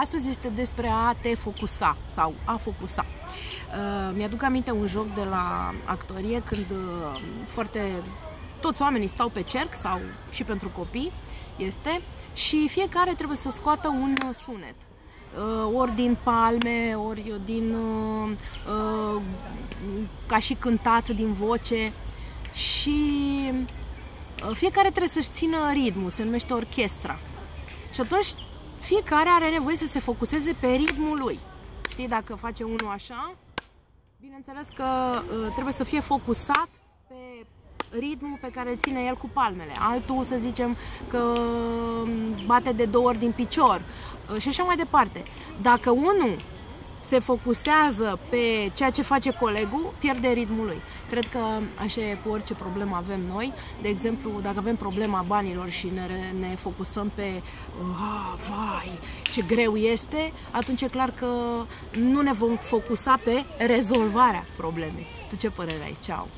Astăzi este despre a te focusa sau a focusa. Uh, mi-aduc aminte un joc de la actorie când uh, foarte toți oamenii stau pe cerc sau și pentru copii este și fiecare trebuie să scoată un sunet uh, ori din palme, ori din uh, uh, ca și cântat din voce și fiecare trebuie să-și țină ritmul, se numește orchestra. Și atunci fiecare are nevoie să se focuseze pe ritmul lui. Știi, dacă face unul așa, bineînțeles că uh, trebuie să fie focusat pe ritmul pe care îl ține el cu palmele. Altul, să zicem, că um, bate de două ori din picior uh, și așa mai departe. Dacă unul se focusează pe ceea ce face colegul, pierde ritmul lui. Cred că așa e cu orice problemă avem noi. De exemplu, dacă avem problema banilor și ne, ne focusăm pe oh, vai, ce greu este, atunci e clar că nu ne vom focusa pe rezolvarea problemei. Tu ce părere ai? Ceau!